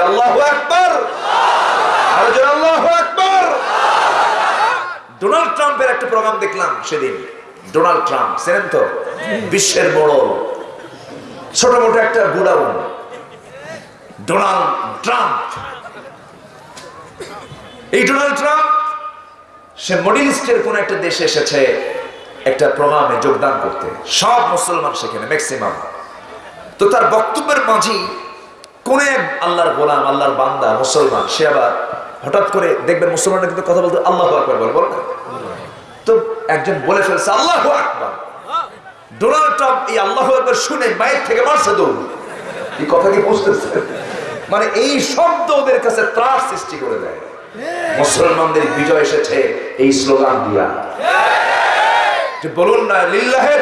আল্লাহু জোরে, আল্লাহু আকবার। ডোনাল্ড ট্রাম্পের একটা প্রোগ্রাম দেখলাম সেদিন। ডোনাল্ড ট্রাম্প তো? বিশ্বের বড়। ছোট মোটো একটা গুডাউন। Donald Trump. এই ডোনাল্ড ট্রাম্প, সে মডিল ইস্টের কোন একটা দেশে এসেছে, একটা প্রোগ্রামে যোগদান করতে। সব মুসলমান সেখানে, ম্যাক্সিমাম। তো তার বক্তব্যের মাঝেই কোন এক আল্লাহর গোলাম, আল্লাহর বান্দা, মুসলমান, সে আবার হঠাৎ করে দেখবেন মুসলমানরা কিন্তু কথা বলতে আল্লাহ আকবার বলে বলে তো একজন বলে ফেলছে, আল্লাহ আকবার। ডোনাল্ড ট্রাম্প এই আল্লাহ আকবার শুনে মায়ের থেকে মারছে এই কথা কি বুঝতেছে মানে এই শব্দ ওদের কাছে ত্রাস সৃষ্টি করে দেয়। মুসলমানদের বিজয় এসেছে এই স্লোগান দিয়া। যে বলুন না, লিল্লাহে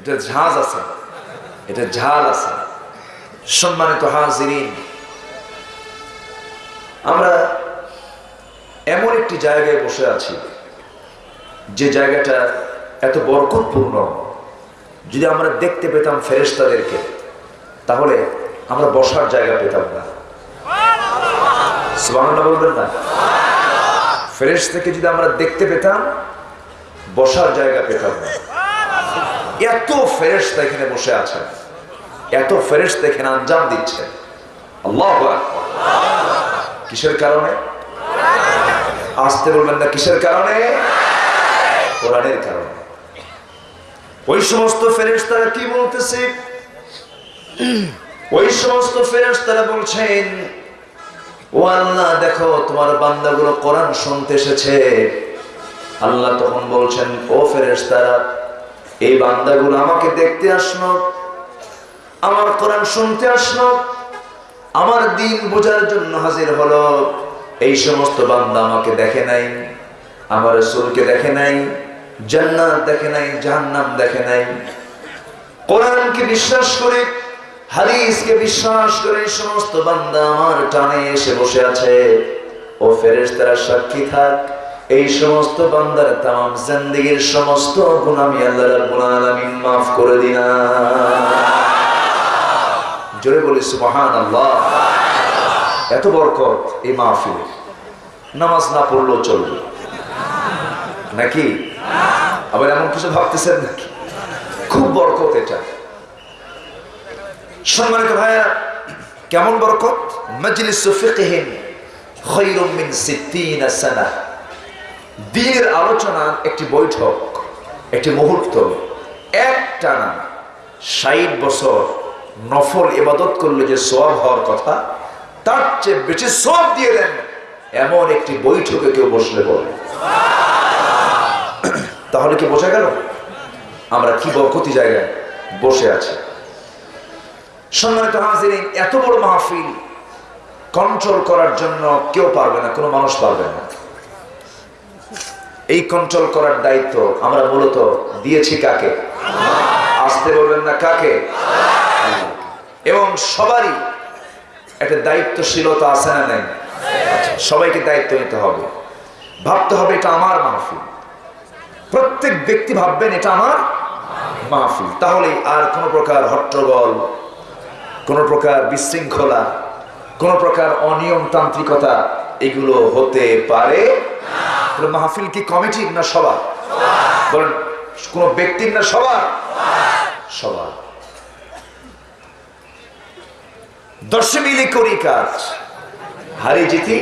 এটা ঝাঁজ আছে। এটা ঝাল আছে। সম্মানিত হাজিরিন, আমরা এমন একটি জায়গায় বসে আছি, যে জায়গাটা এত বরকতপূর্ণ। যদি আমরা দেখতে পেতাম ফেরেশতাদেরকে, তাহলে আমরা বসার জায়গা পেতাম না। বলবেন না? ফেরেশ থেকে যদি আমরা দেখতে পেতাম, বসার জায়গা পেতাম না। এত ফেরেশতা এখানে বসে আছেন এত ফেরেশতা এখানে আঞ্জাম দিচ্ছে। আল্লাহ কিসের কারণে? আসতে বলবেন না কিসের কারণে? কোরআনের কারণে। ওই সমস্ত ফেরেশতারা কি বলতেছে? ওই সমস্ত ফেরেশতারা বলছেন, ও আল্লাহ, দেখো, তোমার বান্দাগুলো কোরআন শুনতে এসেছে। আল্লাহ তখন বলছেন, ও ফেরেশতারা এই বান্দাগুলো আমাকে দেখতে আসলো, আমার কোরআন শুনতে আসলো, আমার দিন বোঝার জন্য হাজির হলো। এই সমস্ত বান্দা আমাকে দেখে নাই, আমার রসুলকে দেখে নাই, জান্নাত দেখে নাই, জাহান্নাম দেখে নাই। কোরআনকে বিশ্বাস করে, হাদিসকে বিশ্বাস করে এই সমস্ত বান্দা আমার টানে এসে বসে আছে। ও ফেরেশতারা সাক্ষী থাক এই সমস্ত বান্দার তাম জিন্দেগীর সমস্ত গুনামি আল্লাহ রাব্বুল আলামিন maaf করে দিনা জোরে বলি, সুবহানাল্লাহ। এত বরকত এই মাহফিলে। নামাজ না পড়লেও চলবে। নাকি? আবার এমন কিছু ভাবতেছেন নাকি? খুব বরকত এটা। সম্মানিত ভাইয়া কেমন বরকত? মজলিস ফিকহিন খায়রুম মিন 60 সানা। দিনের আলোচনার একটি বৈঠক, একটি মুহূর্ত। এক টানা ষাট বছর নফল ইবাদত করলে যে সব হওয়ার কথা, তার চেয়ে বেশি সব দিয়ে দেন এমন একটি বৈঠকে কেউ বসলে বলে। তাহলে কি বোঝা গেল? আমরা কি বরকতি জায়গায় বসে আছি? সম্মানিত এত বড় মাহফিল কন্ট্রোল করার জন্য কেউ পারবে না, কোনো মানুষ পারবে না। এই কন্ট্রোল করার দায়িত্ব আমরা মূলত দিয়েছি কাকে? আসতে বলবেন না কাকে? এবং সবারই একটা দায়িত্বশীলতা আছে না নেই? সবাইকে দায়িত্ব নিতে হবে। ভাবতে হবে এটা আমার মাহফিল। প্রত্যেক ব্যক্তি ভাববেন এটা আমার মাহফিল। তাহলে আর কোনো প্রকার হট্টগোল, কোন প্রকার বিশৃঙ্খলা, কোন প্রকার অনিয়মতান্ত্রিকতা এগুলো হতে পারে। তাহলে মাহফিল কি কমিটির না সবার? বলেন, কোন ব্যক্তির না সবার? সবার। দশে মিলে করি কাজ, হারি জিতি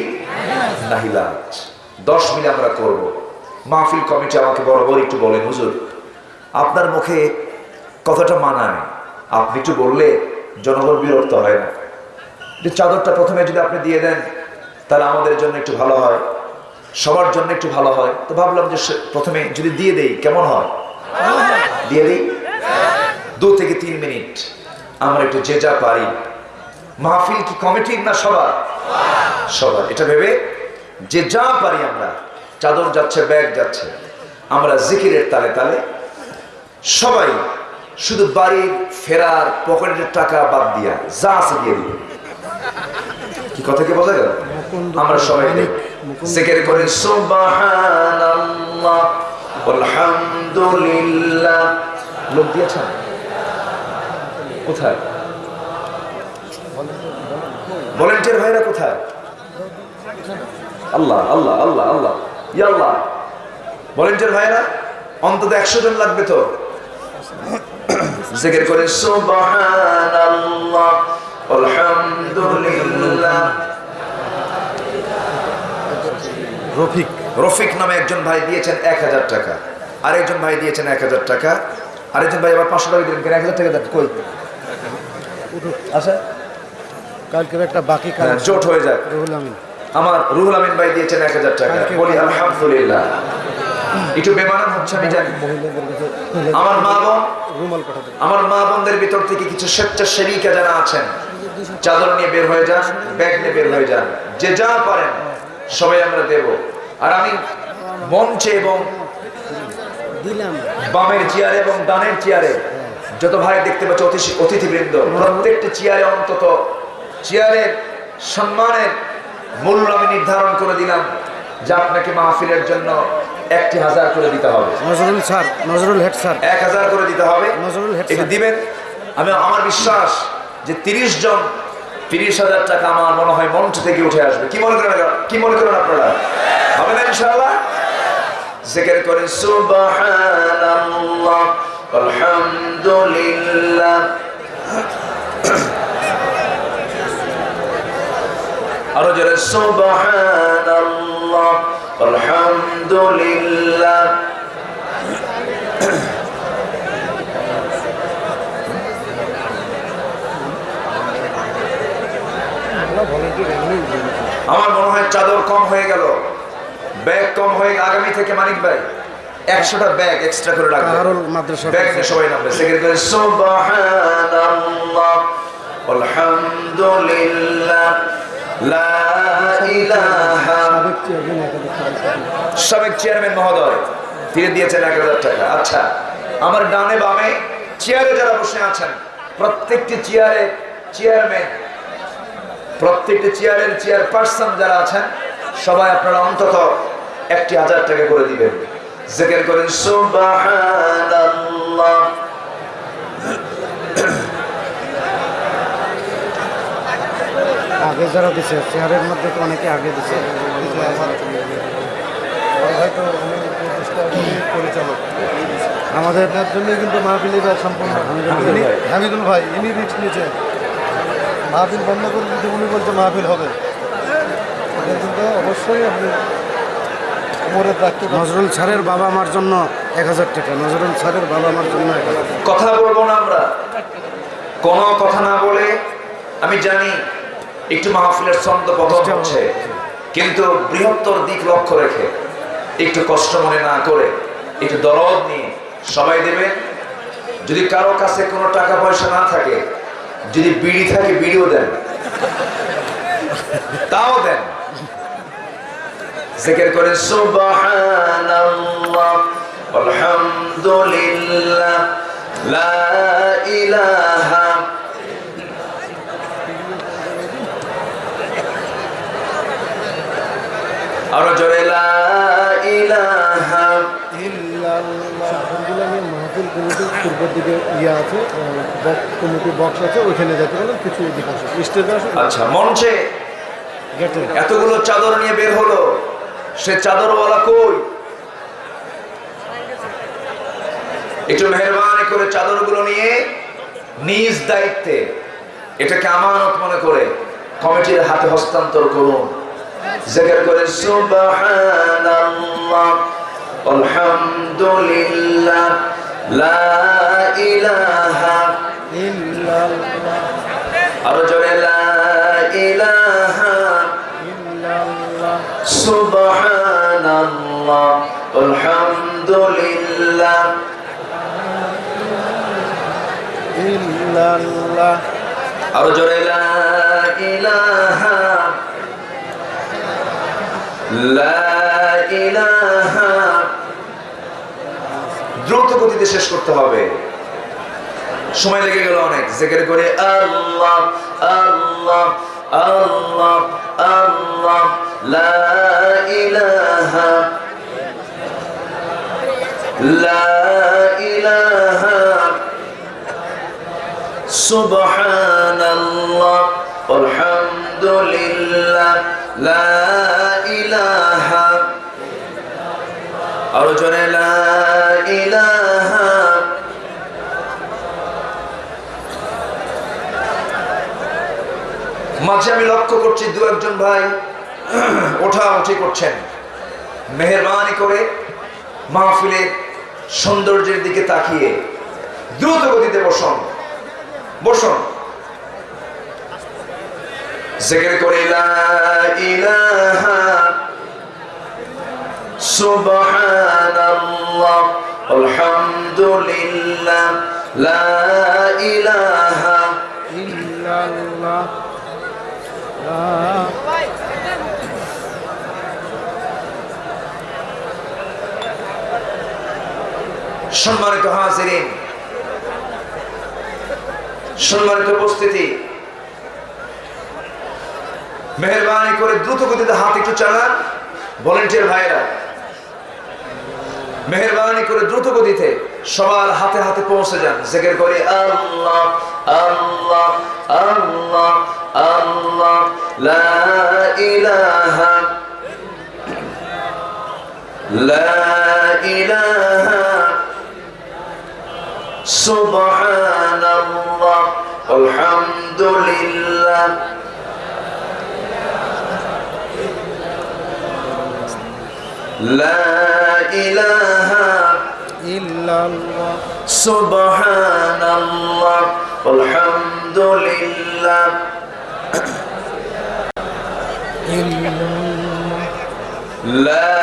দশ মিলে আমরা করব। মাহফিল কমিটি আমাকে বরাবর একটু বলেন, হুজুর, আপনার মুখে কথাটা মানায় আপনি একটু বললে জনগণ বিরক্ত হয় না। চাদরটা প্রথমে যদি আপনি দিয়ে দেন, তাহলে আমাদের জন্য একটু ভালো হয়। সবার জন্য একটু ভালো হয়। তো ভাবলাম যে প্রথমে যদি দিয়ে দেই কেমন হয়? দিয়ে দিই? দু থেকে তিন মিনিট। আমরা একটু যে যা পারি। মাহফিল কি কমিটির না সবার? সবার। এটা ভেবে যে যা পারি আমরা চাদর যাচ্ছে ব্যাগ যাচ্ছে আমরা জিকিরের তালে তালে সবাই শুধু বাড়ির ফেরার পকেটের টাকা বাদ দিয়া যা আছে দিয়ে দিব। কি কথা কি বোঝা গেল? আমরা সবাই জিকির করি, সুবহানাল্লাহ, আলহামদুলিল্লাহ। লোক দিয়েছেন কোথায়? ভলেন্টিয়ার ভাইরা কোথায়? আল্লাহ আল্লাহ আল্লাহ আল্লাহ। ইয়া আল্লাহ। ভলেন্টিয়ার ভাইরা, অন্তত একশো জন লাগবে তো? জিকির করে, সুবহানাল্লাহ, আলহামদুলিল্লাহ। রফিক। রফিক নামে একজন ভাই দিয়েছেন এক হাজার টাকা। আরেকজন ভাই দিয়েছেন এক হাজার টাকা। আরেকজন ভাই আবার পাঁচশো টাকা দিলেন কেন? এক হাজার টাকা দেন কই? আচ্ছা কালকের একটা বাকি হ্যাঁ, জোট হয়ে যাক। রুহুল আমিন। আমার রুহুল আমিন ভাই দিয়েছেন এক হাজার টাকা। বলি আলহামদুলিল্লাহ। একটু বেমানান হচ্ছে আমি জানি। আমার মা বোন আমার মা বোনদের ভিতর থেকে কিছু স্বেচ্ছাসেবিকা যারা আছেন চাদর নিয়ে বের হয়ে যান ব্যাগ নিয়ে বের হয়ে যান যে যা পারেন। সবাই আমরা দেব। আর আমি মঞ্চে এবং দিলাম। বামের চেয়ারে এবং ডানের চেয়ারে যত ভাই দেখতে পাচ্ছ অতিথি অতিথিবৃন্দ প্রত্যেকটি চেয়ারে অন্তত চেয়ারের সম্মানের মূল্য আমি নির্ধারণ করে দিলাম যা আপনাকে মাহফিলের জন্য একটি হাজার করে দিতে হবে। Nazrul sir Nazrul head sir. এক হাজার করে দিতে হবে। নজরুল হেড দিবেন? আমি আমার বিশ্বাস যে তিরিশ জন তিরিশ হাজার টাকা আমার মনে হয় মঞ্চ থেকে উঠে আসবে। কি মনে করেন কি মনে করেন আপনারা? হবে না ইনশাআল্লাহ? জিকির করেন, সুবহানাল্লাহ, আলহামদুলিল্লাহ। আরও জোরে, সুবহানাল্লাহ, আলহামদুলিল্লাহ। আমার মনে হয় চাদর কম হয়ে গেল। ব্যাগ কম হয়ে আগামী থেকে মানিক ভাই একশোটা ব্যাগ এক্সট্রা করে রাখবে। কাহারুল ব্যাগ নিয়ে সবাই নামবে। সেকেন্ড সুবহানাল্লাহ আলহামদুলিল্লাহ লা ইলাহা সাবেক চেয়ারম্যান মহোদয় ফিরে দিয়েছেন এক হাজার টাকা। আচ্ছা আমার ডানে বামে চেয়ারে যারা বসে আছেন প্রত্যেকটি চেয়ারে চেয়ারম্যান প্রত্যেকটি চেয়ারের চেয়ার পার্সন যারা আছেন সবাই আপনারা অন্তত একটি হাজার টাকা করে দিবেন। জেকের করেন সুবহানাল্লাহ। আগে যারা দিছে চেয়ারের মধ্যে তো অনেকে আগে দিছে। হয়তো পরিচালক। আমাদের তার জন্যই কিন্তু মাহফিল সম্পূর্ণ হামিদুল ভাই ইনি রিস্ক নিয়েছেন। মাহফিল বন্ধ করে দিতে উনি বলছে মাহফিল হবে। কিন্তু অবশ্যই আপনি নজরুল স্যারের বাবা মার জন্য এক হাজার টাকা নজরুল স্যারের বাবা মার জন্য এক হাজার কথা বলব না আমরা। কোনো কথা না বলে আমি জানি একটু মাহফিলের ছন্দ পতন হচ্ছে কিন্তু বৃহত্তর দিক লক্ষ্য রেখে একটু কষ্ট মনে না করে একটু দরদ নিয়ে সবাই দেবে। যদি কারও কাছে কোনো টাকা পয়সা না থাকে যদি বিড়ি থাকে, বিড়িও দেন। তাও দেন। জিকির করে সুবহানাল্লাহ, আলহামদুলিল্লাহ, লা ইলাহা আরও জোরে, লা মাহফিল কমিটির পূর্বের দিকে ইয়ে আছে কমিটি বক্স আছে ওইখানে যেতে পারেন কিছু দিকে আসে স্টেজে আসে আচ্ছা মঞ্চে এতগুলো চাদর নিয়ে বের হলো সে চাদরওয়ালা কই? একটু মেহরবানি করে চাদরগুলো নিয়ে নিজ দায়িত্বে এটাকে আমানত মনে করে কমিটির হাতে হস্তান্তর করুন। জিকির করে সুবহানাল্লাহ আলহামদুলিল্লাহ। লা ইলাহা ইল্লাল্লাহ। আরও জোরে লা ইলাহা ইল্লাল্লাহ। সুবহানাল্লাহ। আলহামদুলিল্লাহ। ইল্লাল্লাহ। আরও জোরে লা ইলাহা। লা ইলাহা দ্রুত গতিতে শেষ করতে হবে। সময় লেগে গেল অনেক। জেকের করে আল্লাহ আল্লাহ আল্লাহ আল্লাহ, লা ইলাহা লা ইলাহা লা ইলাহা আরও জোরে মাঝে আমি লক্ষ্য করছি দু একজন ভাই ওঠা উঠি করছেন। মেহরবানি করে মাহফিলের সৌন্দর্যের দিকে তাকিয়ে দ্রুত গতিতে বসন। বসন। জিকির করে ইলাহা সুবহানাল্লাহ, আলহামদুলিল্লাহ, লা ইলাহা ইল্লাল্লাহ সম্মানিত হাজিরিন, সম্মানিত উপস্থিতি। মেহরবানি করে দ্রুত গতিতে হাত একটু চালান। ভলেন্টিয়ার ভাইরা মেহরবানি করে দ্রুত গতিতে সবার হাতে হাতে পৌঁছে যান। জেগের করে আল্লাহ আল্লাহ আল্লাহ আল্লাহ, লা ইলাহা লা ইলাহা সুবহানাল্লাহ, আলহামদুলিল্লাহ। لا إله إلا الله. سبحان الله والحمد لله لا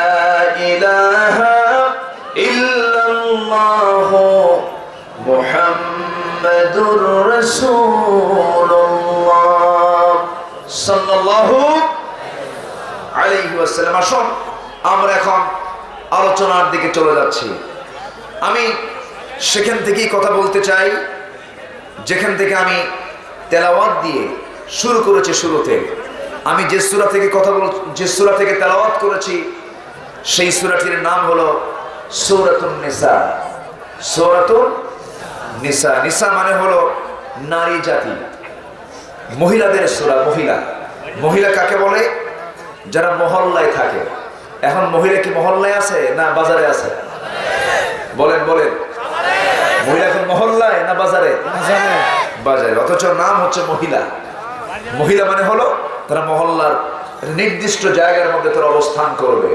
إله إلا الله. محمد رسول الله صلى الله عليه وسلم. عشر আমরা এখন আলোচনার দিকে চলে যাচ্ছি। আমি সেখান থেকেই কথা বলতে চাই, যেখান থেকে আমি তেলাওয়াত দিয়ে শুরু করেছি শুরুতে। আমি যে সূরা থেকে কথা বল, যে সূরা থেকে তেলাওয়াত করেছি, সেই সূরাটির নাম হলো সূরাতুন নিসা। সূরাতুন নিসা। নিসা মানে হলো নারী জাতি। মহিলাদের সূরা, মহিলা। মহিলা কাকে বলে? যারা মহল্লায় থাকে। এখন মহিলা কি মহল্লায় আছে না বাজারে আছে? বলেন বলেন। মহিলা এখন মহল্লায় না বাজারে? বাজারে, অথচ নাম হচ্ছে মহিলা। মহিলা মানে হলো তারা মহল্লার নির্দিষ্ট জায়গার মধ্যে তারা অবস্থান করবে।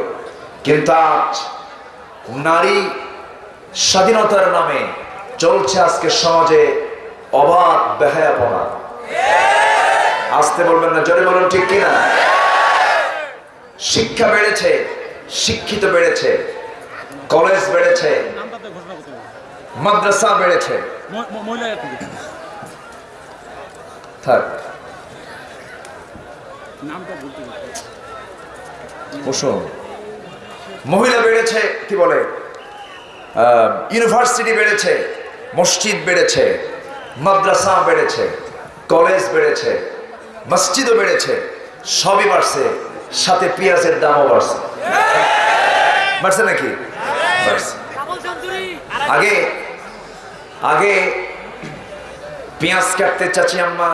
কিন্তু আজ নারী স্বাধীনতার নামে চলছে আজকে সমাজে অবাধ বেহায়াপনা। আসতে বলবেন না, জোরে বলুন ঠিক কিনা? শিক্ষা বেড়েছে শিক্ষিত বেড়েছে কলেজ বেড়েছে মাদ্রাসা বেড়েছে। থাক। মহিলা বেড়েছে কি বলে? আহ, ইউনিভার্সিটি বেড়েছে মসজিদ বেড়েছে মাদ্রাসা বেড়েছে কলেজ বেড়েছে মসজিদও বেড়েছে সবই বাড়ছে। সাথে পেঁয়াজের দামও বাড়ছে। বাড়ছে নাকি? আগে আগে পেঁয়াজ কাটতে চাচি আম্মা,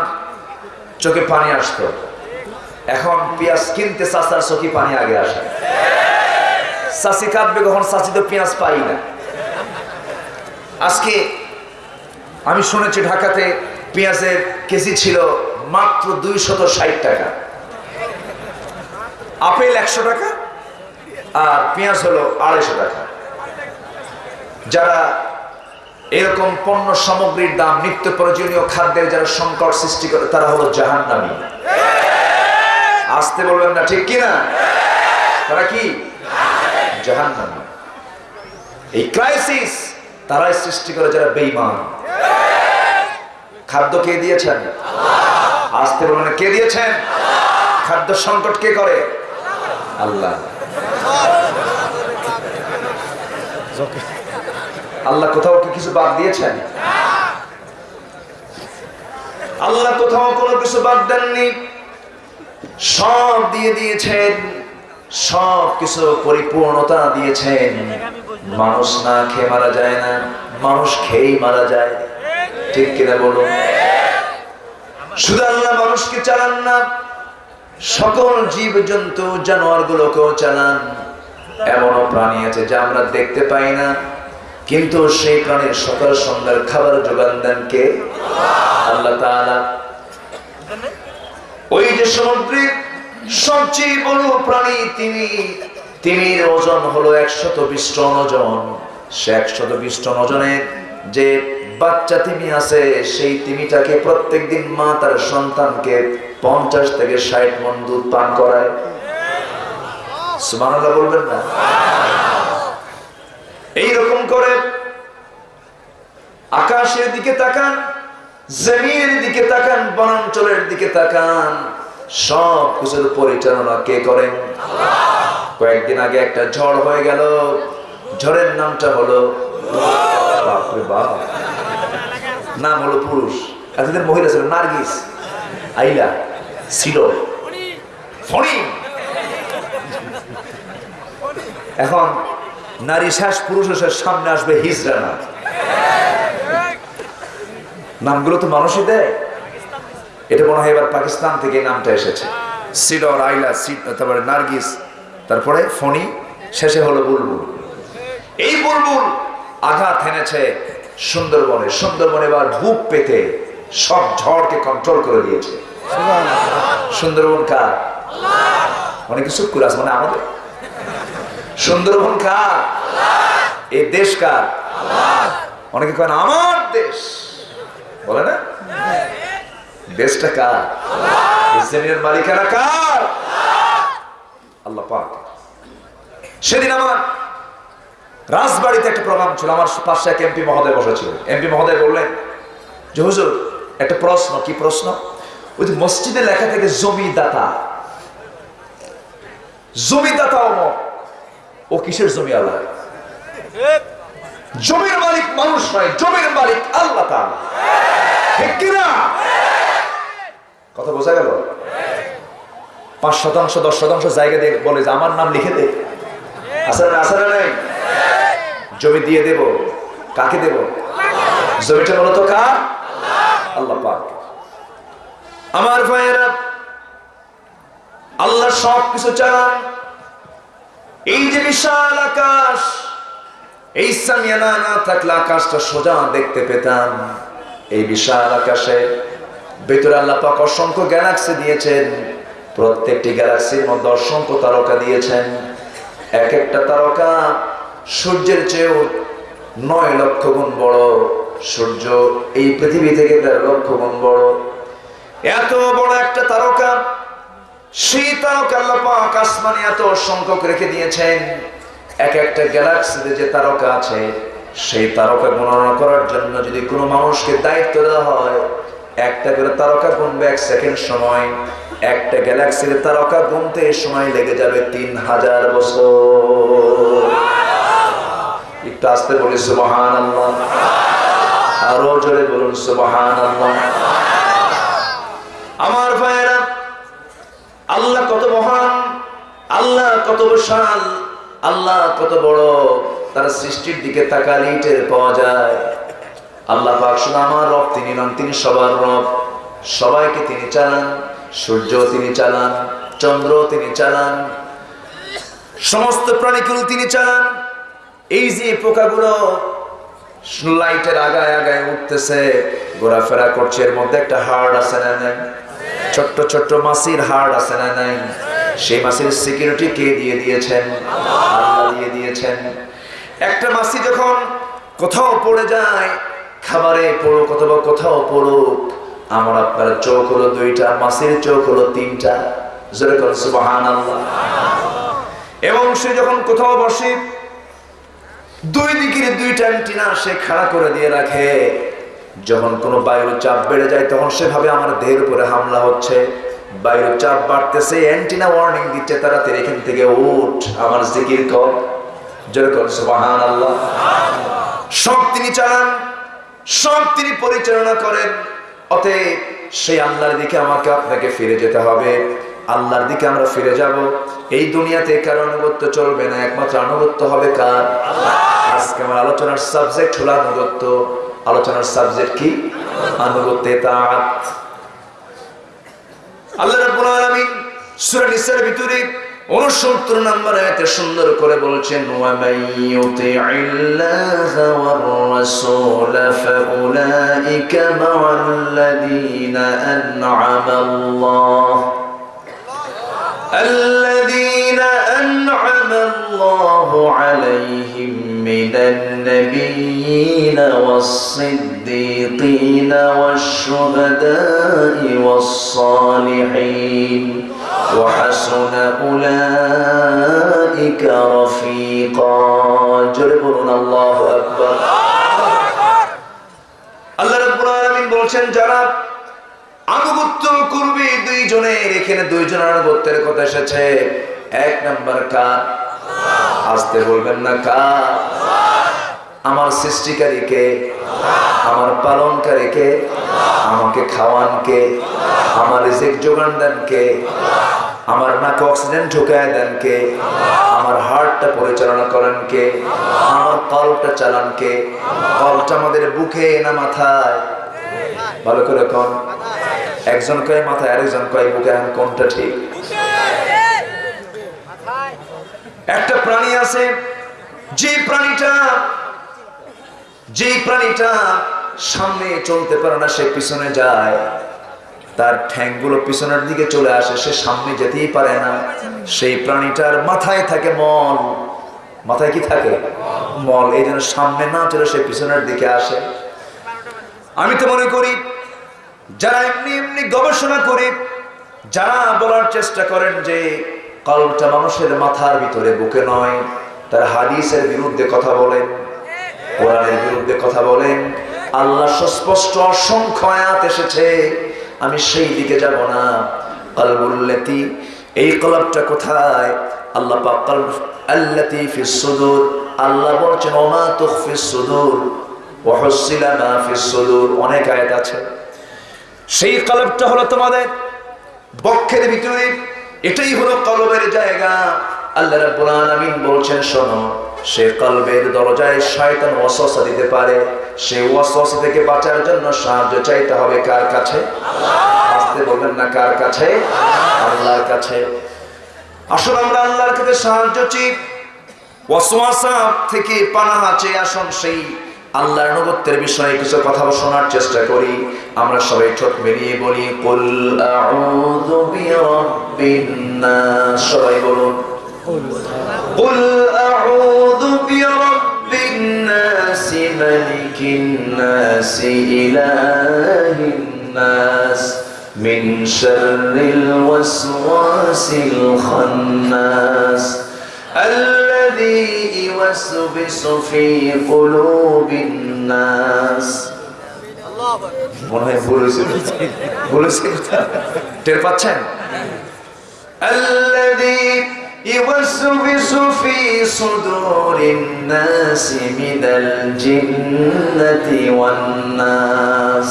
চোখে পানি আসতো। এখন পেঁয়াজ কিনতে চাচার চোখে পানি আগে আসে। চাষি কাটবে কখন? চাষি তো পেঁয়াজ পাই না। আজকে আমি শুনেছি ঢাকাতে পেঁয়াজের কেজি ছিল মাত্র দুইশত ষাট টাকা। আপেল একশো টাকা আর পেঁয়াজ হলো আড়াইশো টাকা। যারা এরকম পণ্য সামগ্রীর দাম, নিত্য প্রয়োজনীয় খাদ্যের যারা সংকট সৃষ্টি করে, তারা হলো জাহান্নামী। আসতে বলবেন না, ঠিক কিনা? তারা কি? জাহান্নামী। এই ক্রাইসিস তারাই সৃষ্টি করে যারা বেইমান খাদ্য কে দিয়েছেন? আসতে বলবেন কে দিয়েছেন? খাদ্য সংকট কে করে? আল্লাহ। আল্লাহ কোথাও কি কিছু বাদ দিয়েছেন? আল্লাহ কোথাও কোনো কিছু বাদ দেননি। সব দিয়ে দিয়েছেন। সব কিছু পরিপূর্ণতা দিয়েছেন। মানুষ না খেয়ে মারা যায় না, মানুষ খেয়েই মারা যায়। ঠিক কিনা বলুন? শুধু আল্লাহ মানুষকে চালান না সকল জীব জন্তু জানোয়ার গুলোকেও চালান। এমনও প্রাণী আছে যা আমরা দেখতে পাই না। কিন্তু সেই প্রাণীর সকাল সন্ধ্যার খাবার যোগান দেন কে? আল্লাহ ওই যে সমুদ্রের সবচেয়ে বড় প্রাণী তিনি তিমির ওজন হলো একশত বিশ টন ওজন। সে একশত বিশ টন ওজনের যে বাচ্চা তিমি আছে, সেই তিমিটাকে প্রত্যেকদিন মা তার সন্তানকে পঞ্চাশ থেকে ষাট মন দুধ পান করায়। সুবহানাল্লাহ বলবেন না? এইরকম করে আকাশের দিকে তাকান, জমিনের দিকে তাকান, বনাঞ্চলের দিকে তাকান, সব কিছুর পরিচালনা কে করেন? কয়েকদিন আগে একটা ঝড় হয়ে গেল। ঝড়ের নামটা হলো বাপরে বাপ। নাম হলো পুরুষ। এতদিন মহিলা ছিল নার্গিস। আইলা, ছিল। এখন নারী শ্বাস পুরুষ শ্বাস সামনে আসবে হিজরা না নামগুলো তো মানুষই দেয়। এটা মনে হয় এবার পাকিস্তান থেকে নামটা এসেছে। সিডর আইলা সি- তারপরে নার্গিস, তারপরে ফণি, শেষে হলো বুলবুল। এই বুলবুল আঘাত এনেছে সুন্দরবনে। সুন্দরবনে এবার বুক পেতে সব ঝড়কে কন্ট্রোল করে দিয়েছে। সুন্দরবন কার? অনেক কিছু করে আছে মানে আমাদের। সুন্দরবন কার? এই দেশ কার? অনেকে কেন আমার দেশ। বলে না? দেশটা কার? মালিকানা কার? আল্লাহ পাক। সেদিন আমার রাজবাড়িতে একটা প্রোগ্রাম ছিল, আমার পাশে এক এমপি মহোদয় বসেছিল। এমপি মহোদয় বললেন, যে হুজুর, একটা প্রশ্ন, কি প্রশ্ন? ওই যে মসজিদে লেখা থেকে, জমিদাতা। জমিদাতা অমক। ও কিসের জমি আল্লাহ? জমির মালিক মানুষ নয়, জমির মালিক আল্লাহ ঠিক কিনা? কথা বোঝা গেল? পাঁচ শতাংশ, দশ শতাংশ জায়গা দিয়ে বলে যে, আমার নাম লিখে দে। আসার আসার নেই? জমি দিয়ে দেব? কাকে দেব? জমিটা মূলত কার? আল্লাহ পাক। আমার ভাইয়েরা, আল্লাহ সব কিছু চালান এই যে বিশাল আকাশ, এই সামিয়ানা না থাকলে আকাশটা সোজা দেখতে পেতাম। এই বিশাল আকাশে ভেতরে আল্লাহ পাক অসংখ্য গ্যালাক্সি দিয়েছেন। প্রত্যেকটি গ্যালাক্সির মধ্যে অসংখ্য তারকা দিয়েছেন। এক একটা তারকা সূর্যের চেয়েও নয় লক্ষ গুণ বড় সূর্য এই পৃথিবী থেকে দেড় লক্ষ গুণ বড়। এত বড় একটা তারকা, সেই তারকা আল্লাহ পাক আসমানে এত সংখ্যক রেখে দিয়েছেন। এক একটা গ্যালাক্সিতে যে তারকা আছে, সেই তারকা গণনা করার জন্য যদি কোনো মানুষকে দায়িত্ব দেওয়া হয়, একটা করে তারকা গুনবে এক সেকেন্ড সময়, একটা গ্যালাক্সির তারকা গুনতে সময় লেগে যাবে তিন হাজার বছর। একটু আসতে বলি সুবহান আল্লাহ আরও জোরে বলুন সুবহান আল্লাহ আমার ভাইয়েরা, আল্লাহ কত মহান, আল্লাহ কত বিশাল, আল্লাহ কত বড়, তার সৃষ্টির দিকে তাকালেই টের পাওয়া যায়। আল্লাহ পাক শুধু আমার রব, তিনি নন, তিনি সবার রব। সবাইকে তিনি চালান সূর্য তিনি চালান চন্দ্র তিনি চালান, সমস্ত প্রাণীগুলো তিনি চালান। এই যে পোকাগুলো লাইটের আগায় আগায় উঠতেছে, ঘোরাফেরা করছে, এর মধ্যে একটা হার্ড আছে না নাই? ছোট্ট ছোট্ট মাসির হার্ড আছে না নাই? সেই মাসির সিকিউরিটি কে দিয়ে দিয়েছেন? দিয়ে দিয়েছেন। একটা মাসি যখন কোথাও পড়ে যায়, খাবারে পড়ুক অথবা কোথাও পড়ুক, আমার আপনার চোখ হলো দুইটা, মাসির চোখ হলো তিনটা। এবং সে যখন কোথাও বসে দুই দিকের দুইটা অ্যান্টিনা সে খাড়া করে দিয়ে রাখে। যখন কোনো বায়ুর চাপ বেড়ে যায়, তখন সেভাবে আমার দেহের উপরে হামলা হচ্ছে। বায়ুর চাপ বাড়তেছে, অ্যান্টিনা ওয়ার্নিং দিচ্ছে তারা তাড়াতাড়ি এখান থেকে উঠ, আমার জিকির কর। যেরকম সুবাহান আল্লাহ সব তিনি চালান, সব তিনি পরিচালনা করেন। অতএব সেই আল্লাহর দিকে আমাকে আপনাকে ফিরে যেতে হবে। আল্লাহর দিকে আমরা ফিরে যাব। এই দুনিয়াতে কার আনুগত্য চলবে না একমাত্র আনুগত্য হবে কার? আজকে আমার আলোচনার সাবজেক্ট হলো আনুগত্য। আলোচনার সাবজেক্ট কি? আনুগত্যে তাঁত আল্লাহ রাব্বুল আলামিন সূরা নিসার ভিতরে 69 নম্বর আয়াতে সুন্দর করে বলেছেন ওয়া মাইয়ুতি'ইল্লাহা ওয়ার রাসূল ফাউলাইকা মা'আল্লাযীনা আন'আমা আল্লাহ الذين أنعم الله عليهم من النبيين والصديقين والشهداء والصالحين وحسن أولئك رفيقا جربنا الله أكبر আল্লাহ রাব্বুল আলামিন বলছেন যারা আনুগত্য করবে দুইজনের এখানে দুইজনের আনুগত্যের কথা এসেছে। এক নাম্বার কার আসতে বলবেন না কার আমার সৃষ্টিকারীকে, আমার পালনকারীকে, আমাকে খাওয়ানকে, আমার রিজিক যোগান দেনকে, আমার নাকে অক্সিজেন ঢুকায় দেন কে আমার হার্টটা পরিচালনা করেন কে আমার কলটা চালান কে কলটা আমাদের বুকে না মাথায়। ভালো করে কোন। একজন কয় মাথায় আরেকজন কয় বুকে এখন কোনটা ঠিক? একটা প্রাণী আছে যে প্রাণীটা যে প্রাণীটা সামনে চলতে পারে না, সে পিছনে যায়। তার ঠ্যাংগুলো পিছনের দিকে চলে আসে, সে সামনে যেতেই পারে না। সেই প্রাণীটার মাথায় থাকে মল। মাথায় কি থাকে? মল। এই সামনে না চলে সে পিছনের দিকে আসে। আমি তো মনে করি যারা এমনি এমনি গবেষণা করে, যারা বলার চেষ্টা করেন যে কলটা মানুষের মাথার ভিতরে, বুকে নয়, তার হাদিসের বিরুদ্ধে কথা বলেন, কোরআনের বিরুদ্ধে কথা বলেন। আল্লাহ সুস্পষ্ট অসংখ্য আয়াত এসেছে। আমি সেই দিকে যাব না। কলবুল্লাতি এই কলবটা কোথায়? আল্লাহ আল্লাতি ফিস সুদুর। আল্লাহ বলছেন, ওমা তুখফিস সুদুর, ওয়া হুসিলা মা ফিস সুদুর। অনেক আয়াত আছে। সেই কলবটা হলো তোমাদের বক্ষের ভিতরে। এটাই হলো কলবের জায়গা। আল্লাহ রাব্বুল আলামিন বলছেন, শোনো, সে কলবের দরজায় শয়তান ওয়াসওয়াসা দিতে পারে। সে ওয়াসওয়াসা থেকে বাঁচার জন্য সাহায্য চাইতে হবে কার কাছে? আসতে বলবেন না কার কাছে? আল্লাহর কাছে। আসলে আমরা আল্লাহর কাছে সাহায্য চাই। ওয়াসওয়াসা থেকে পানাহা চেয়ে আসুন সেই আল্লাহর নবত্বের বিষয়ে কিছু কথা শোনার চেষ্টা করি আমরা সবাই ঠোঁট বেরিয়ে বলি কুল আউযু বিরাব্বিন নাস সবাই বলুন قل أعوذ برب الناس ملك الناس إله الناس من شر الوسواس الخناس الذي يوسوس في قلوب الناس মনে হয় ভুল হয়েছে বলেছে টের পাচ্ছেন الذي يوسوس في صدور الناس من الجنة والناس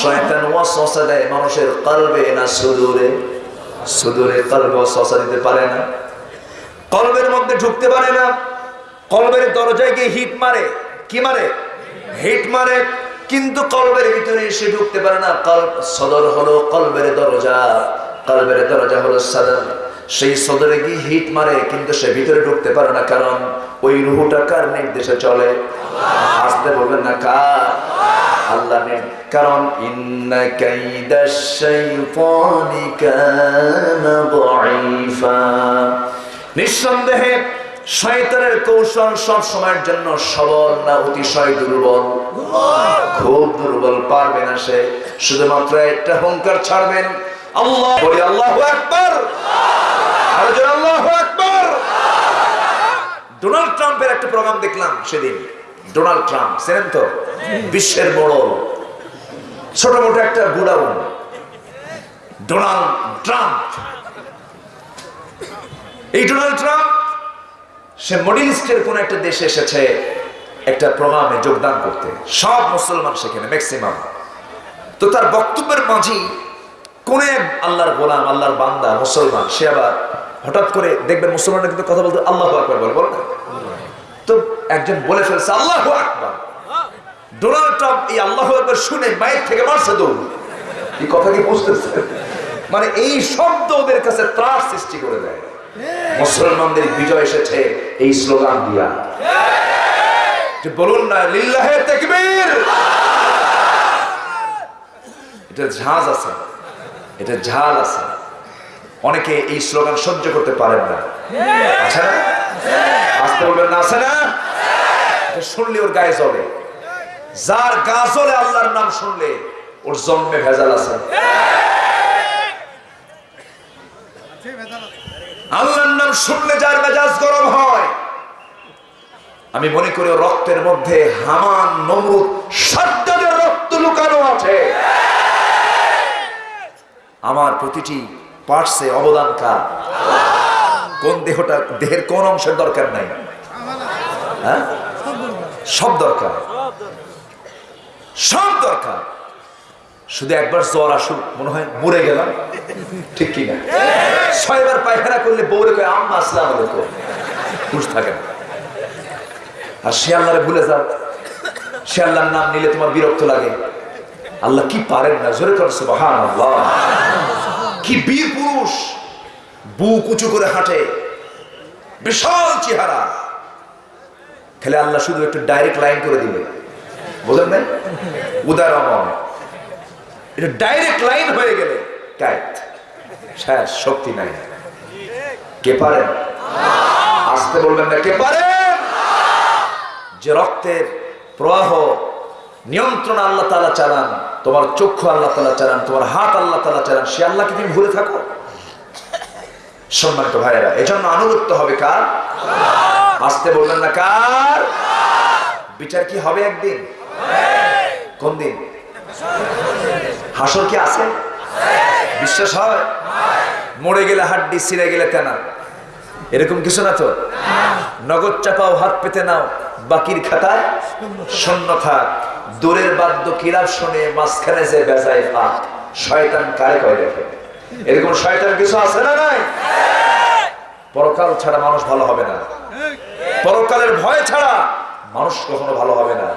শয়তান ওয়াসওয়াসা দেয় মানুষের কলবে না সুদূরে সুদূরে কলবে ওয়াসওয়াসা দিতে পারে না কলবের মধ্যে ঢুকতে পারে না। কলবের দরজায় গিয়ে হিট মারে। কি মারে? হিট মারে। কিন্তু কলবের ভিতরে এসে ঢুকতে পারে না। কলব, সদর হলো কলবের দরজা। কলবের দরজা হলো সদর। সেই সদরে গিয়ে হিট মারে, কিন্তু সে ভিতরে ঢুকতে পারে না। কারণ ওই রুহুটা কার নির্দেশে চলে? আসতে বলবেন না কার? আল্লাহ কারণ ইন্না নিঃসন্দেহে শয়তানের কৌশল সব সময়ের জন্য সবল না অতিশয় দুর্বল। খুব দুর্বল, পারবে না সে। শুধুমাত্র একটা হুঙ্কার ছাড়বেন। আল্লাহ বলি, আল্লাহু জোরে, আল্লাহু আকবার। ডোনাল্ড ট্রাম্পের একটা প্রোগ্রাম দেখলাম সেদিন। ডোনাল্ড ট্রাম্প তো? বিশ্বের বড়। ছোট মোটো একটা গুডাউন। ডোনাল্ড ট্রাম্প এই ডোনাল্ড ট্রাম্প, সে মডেল ইস্টের কোন একটা দেশে এসেছে, একটা প্রোগ্রামে যোগদান করতে। সব মুসলমান সেখানে ম্যাক্সিমাম তো তার বক্তব্যের মাঝি কোন আল্লাহর গোলাম, আল্লাহর বান্দা, মুসলমান, সে আবার হঠাৎ করে দেখবেন মুসলমানরা কিন্তু কথা বলতে আল্লাহ আকবর বলে, বলো না? তো একজন বলে ফেলছে, আল্লাহ আকবর। ডোনাল্ড ট্রাম্প এই আল্লাহ আকবর শুনে মায়ের থেকে মারছে দৌড়। এই কথা কি বুঝতেছে মানে এই শব্দ ওদের কাছে ত্রাস সৃষ্টি করে দেয়। মুসলমানদের বিজয় এসেছে এই স্লোগান দিয়া। বলুন না, লিল্লাহে তাকবীর। এটা ঝাঁজ আছে, এটা ঝাল আছে। অনেকে এই স্লোগান সহ্য করতে পারেন না। আছে না? আসতে বলবেন না, আছে না? এটা শুনলে ওর গায়ে জ্বলে। যার গা জ্বলে আল্লাহর নাম শুনলে, ওর জন্মে ভেজাল আছে। ভেজাল আছে। আল্লাহর নাম শুনলে যার মেজাজ গরম হয়। আমি মনে করি রক্তের মধ্যে হামান, নমরুদ সাদ্দাদের রক্ত লুকানো আছে। আমার প্রতিটি পার্টসে অবদান কার? কোন দেহটা, দেহের কোন অংশের দরকার নাই? হ্যাঁ? সব দরকার। সব দরকার। শুধু একবার জ্বর আসুক, মনে হয় মরে গেলাম। ঠিক কি না ছয়বার পায়খানা করলে বউরে কয়, আম্মা আলাইকুম। খুশ থাকে না। আর সে আল্লাহরে ভুলে যাও সে আল্লাহর নাম নিলে তোমার বিরক্ত লাগে। আল্লাহ কি পারেন না? জোরে করে সুবহান আল্লাহ কি বীর পুরুষ, বুক উঁচু করে হাঁটে, বিশাল চেহারা। খেলে আল্লাহ শুধু একটু ডাইরেক্ট লাইন করে দিবে। বোঝেন নাই? উদারময় এটা ডাইরেক্ট লাইন হয়ে গেলে শেষ শক্তি নাই। কে পারেন আসতে বলবেন না, কে পারেন যে রক্তের প্রবাহ নিয়ন্ত্রণ আল্লাহ তালা চালান, তোমার চক্ষু আল্লাহ তালা চালান, তোমার হাত আল্লাহ তালা চালান, সে আল্লাহকে তুমি ভুলে থাকো? সম্মানিত ভাইয়েরা, এজন্য আনুগত্য হবে কার? আসতে বলবেন না কার? বিচার কি হবে একদিন? কোন দিন হাসর কি আছে? বিশ্বাস হয়? মরে গেলে হাড্ডি, ছিঁড়ে গেলে তেনা। এরকম কিছু না তো? নগদ চাপাও হাত পেতে নাও, বাকির খাতায় শূন্য থাক। দূরের বাদ্য কিরাপ শুনে মাঝখানে যে বেজায় ফাঁক, শয়তান কারে কয় দেখে? এরকম শয়তান কিছু আছে না নাই? পরকাল ছাড়া মানুষ ভালো হবে না। পরকালের ভয় ছাড়া মানুষ কখনো ভালো হবে না।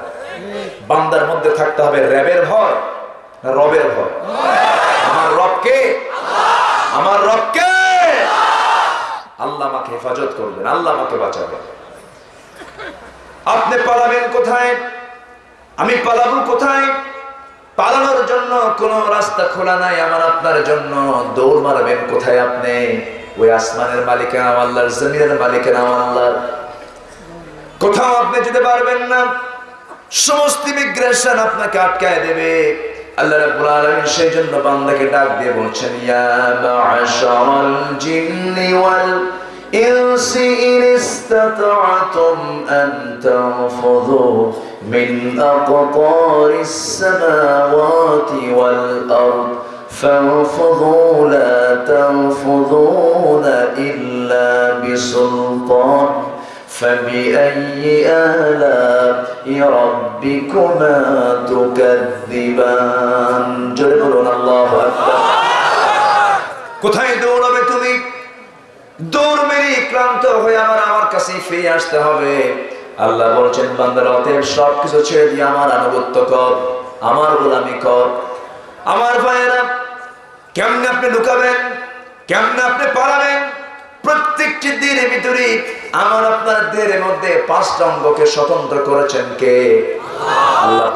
বান্দার মধ্যে থাকতে হবে র্যাবের ভয়। রবের ভয় আমার রবকে? আমার রবকে? আল্লাহ আমাকে হেফাজত করবেন, আল্লাহ আমাকে বাঁচাবেন। আপনি পালাবেন কোথায়? আমি পালাবো কোথায়? পালানোর জন্য কোন রাস্তা খোলা নাই, আমার আপনার জন্য। দৌড় মারবেন কোথায় আপনি? ওই আসমানের মালিকের আল্লাহর, জমিনের মালিকের আল্লাহর। কোথাও আপনি যেতে পারবেন না। সমস্ত ইমিগ্রেশন আপনাকে আটকায় দেবে। আল্লাহ রাব্বুল আলামিন সেই জন্য বান্দাকে ডাক দিয়ে বলছেন ইয়া মা'শারাল জিন্নি ওয়াল ইনসি ইন ইসতাতা'তুম আন তানফুযু মিন আকতারিস সামাওয়াতি ওয়াল আরদ فانفضوا لا تنفضون إلا بسلطان فبأي آلاء ربكما تكذبان جربون الله أكبر কোথায় দৌড়াবে তুমি দৌড় মেরে ক্লান্ত হয়ে আমার আমার কাছে ফিরে আসতে হবে আল্লাহ বলছেন বান্দার অতএব সব কিছু ছেড়ে দিয়ে আমার আনুগত্য কর আমার গোলামি কর আমার ভাইয়েরা কেমনে আপনি লুকাবেন কেমনে আপনি পালাবেন প্রত্যেকটি দিনের ভিতরে আমার আপনার দিনের মধ্যে পাঁচটা অঙ্গকে স্বতন্ত্র করেছেন কে? আল্লাহ